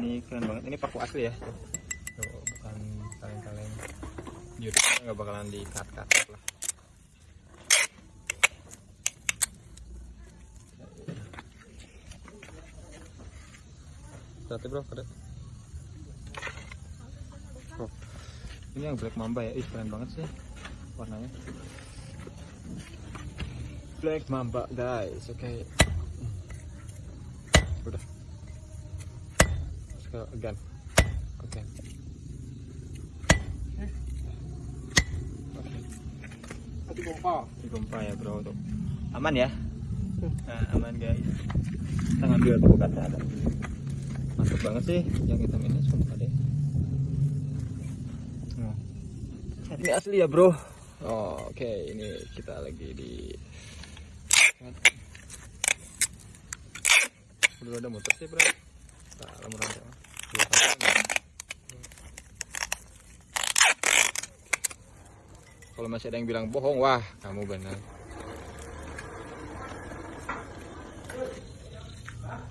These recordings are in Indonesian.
ini keren banget ini paku asli ya tuh, tuh bukan kaleng-kaleng YouTube nggak bakalan di cut cut lah Berarti bro, ada. Oh, ini yang black mamba ya, ih keren banget sih warnanya. Black mamba guys, oke. Udah. Go again. Oke. Oke. Satu pompa. Di pompa ya bro tuh. Aman ya? Nah, aman guys. Kita ngambil tuh kata ada. Mantap banget sih yang hitam ini sumpah deh. Nah. Ini asli ya bro. Oh, oke ini kita lagi di Udah ada motor sih bro. Nah, lama rantai. Dua kali. Kalau masih ada yang bilang bohong, wah kamu benar. Oh. Ah.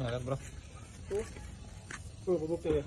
Nah kan bro. Tuh, 그거 못 먹게.